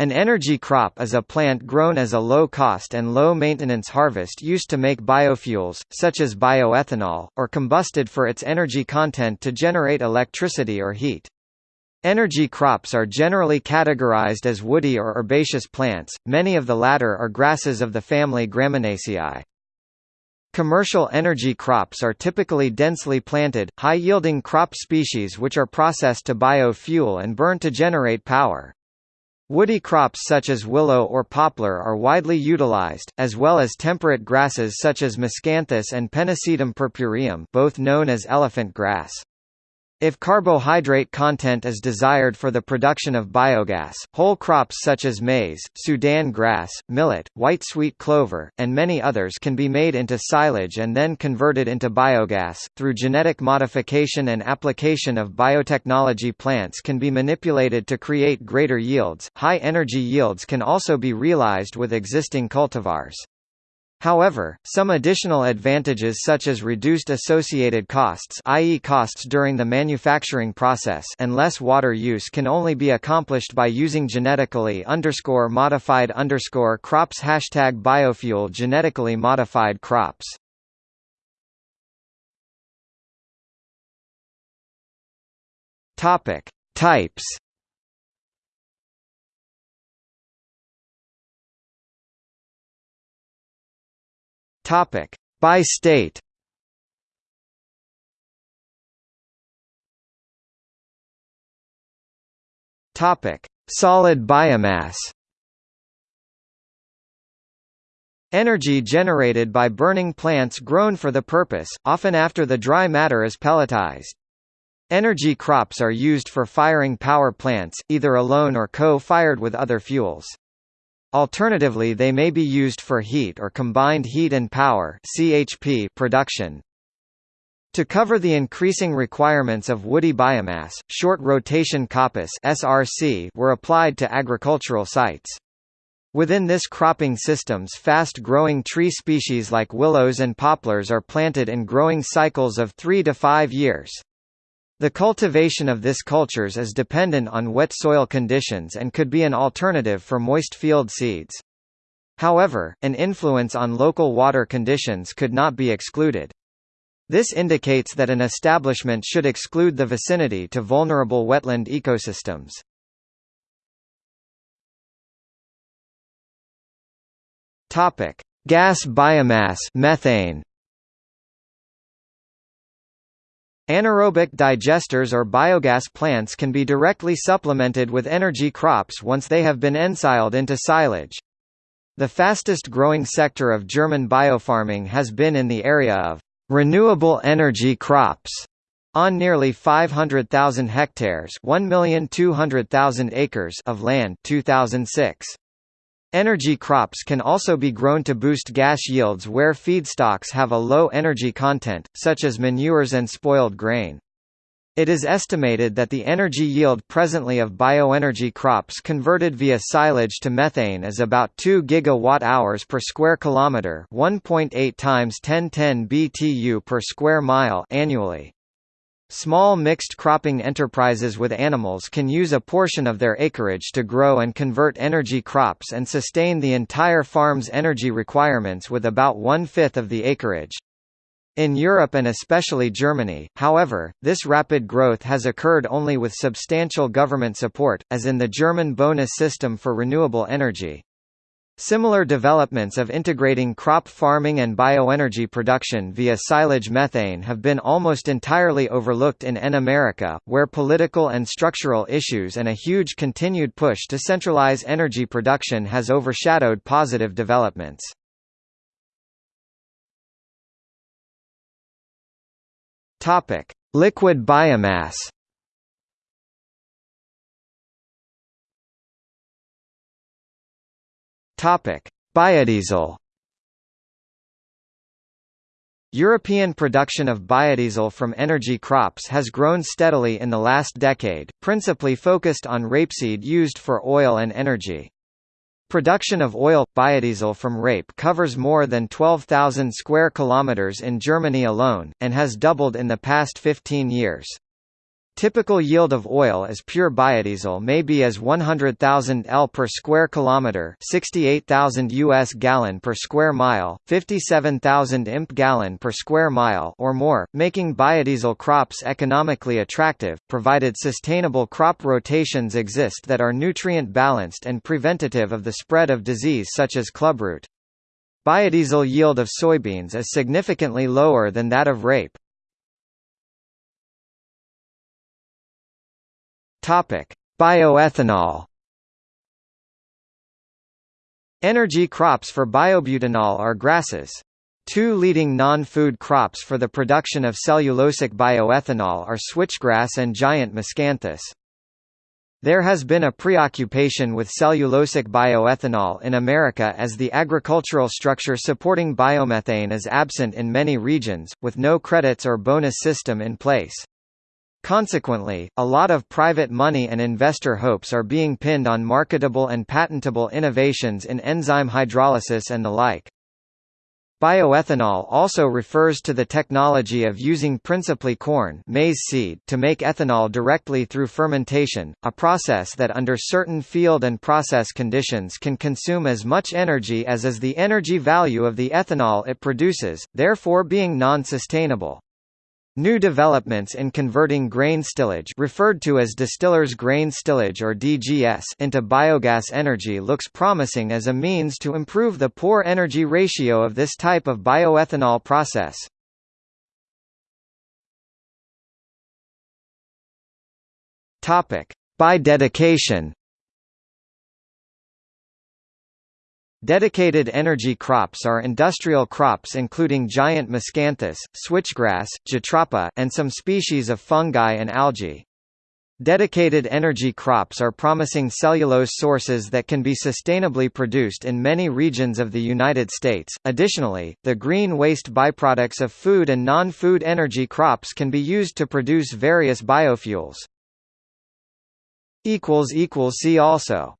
An energy crop is a plant grown as a low-cost and low-maintenance harvest used to make biofuels, such as bioethanol, or combusted for its energy content to generate electricity or heat. Energy crops are generally categorized as woody or herbaceous plants, many of the latter are grasses of the family Gramineaceae. Commercial energy crops are typically densely planted, high-yielding crop species which are processed to biofuel and burned to generate power. Woody crops such as willow or poplar are widely utilized, as well as temperate grasses such as miscanthus and Pennisetum purpureum both known as elephant grass. If carbohydrate content is desired for the production of biogas, whole crops such as maize, Sudan grass, millet, white sweet clover, and many others can be made into silage and then converted into biogas. Through genetic modification and application of biotechnology, plants can be manipulated to create greater yields. High energy yields can also be realized with existing cultivars. However, some additional advantages such as reduced associated costs i.e. costs during the manufacturing process and less water use can only be accomplished by using genetically underscore modified underscore crops hashtag biofuel genetically modified crops. Topic. Types Topic: By state. Topic: Solid biomass. Energy generated by burning plants grown for the purpose, often after the dry matter is pelletized. Energy crops are used for firing power plants, either alone or co-fired with other fuels. Alternatively they may be used for heat or combined heat and power CHP production. To cover the increasing requirements of woody biomass, short rotation coppice SRC were applied to agricultural sites. Within this cropping system's fast-growing tree species like willows and poplars are planted in growing cycles of 3 to 5 years. The cultivation of this cultures is dependent on wet soil conditions and could be an alternative for moist field seeds. However, an influence on local water conditions could not be excluded. This indicates that an establishment should exclude the vicinity to vulnerable wetland ecosystems. Gas biomass methane. Anaerobic digesters or biogas plants can be directly supplemented with energy crops once they have been ensiled into silage. The fastest growing sector of German biofarming has been in the area of renewable energy crops on nearly 500,000 hectares 1,200,000 acres of land 2006. Energy crops can also be grown to boost gas yields where feedstocks have a low energy content, such as manures and spoiled grain. It is estimated that the energy yield presently of bioenergy crops converted via silage to methane is about 2 gigawatt-hours per square kilometer, 1.8 times 1010 BTU per square mile annually. Small mixed cropping enterprises with animals can use a portion of their acreage to grow and convert energy crops and sustain the entire farm's energy requirements with about one-fifth of the acreage. In Europe and especially Germany, however, this rapid growth has occurred only with substantial government support, as in the German bonus system for renewable energy. Similar developments of integrating crop farming and bioenergy production via silage methane have been almost entirely overlooked in N America, where political and structural issues and a huge continued push to centralize energy production has overshadowed positive developments. Liquid biomass. Topic: Biodiesel. European production of biodiesel from energy crops has grown steadily in the last decade, principally focused on rapeseed used for oil and energy. Production of oil biodiesel from rape covers more than 12,000 square kilometers in Germany alone and has doubled in the past 15 years. Typical yield of oil as pure biodiesel may be as 100,000 L per square kilometer, 68,000 US gallon per square mile, 57,000 imp gallon per square mile or more, making biodiesel crops economically attractive, provided sustainable crop rotations exist that are nutrient balanced and preventative of the spread of disease such as clubroot. Biodiesel yield of soybeans is significantly lower than that of rape. Topic: Bioethanol. Energy crops for biobutanol are grasses. Two leading non-food crops for the production of cellulosic bioethanol are switchgrass and giant miscanthus. There has been a preoccupation with cellulosic bioethanol in America as the agricultural structure supporting biomethane is absent in many regions, with no credits or bonus system in place. Consequently, a lot of private money and investor hopes are being pinned on marketable and patentable innovations in enzyme hydrolysis and the like. Bioethanol also refers to the technology of using principally corn maize seed to make ethanol directly through fermentation, a process that under certain field and process conditions can consume as much energy as is the energy value of the ethanol it produces, therefore being non-sustainable. New developments in converting grain stillage referred to as distiller's grain stillage or DGS into biogas energy looks promising as a means to improve the poor energy ratio of this type of bioethanol process. By dedication Dedicated energy crops are industrial crops including giant miscanthus, switchgrass, jatropha, and some species of fungi and algae. Dedicated energy crops are promising cellulose sources that can be sustainably produced in many regions of the United States. Additionally, the green waste byproducts of food and non-food energy crops can be used to produce various biofuels. See also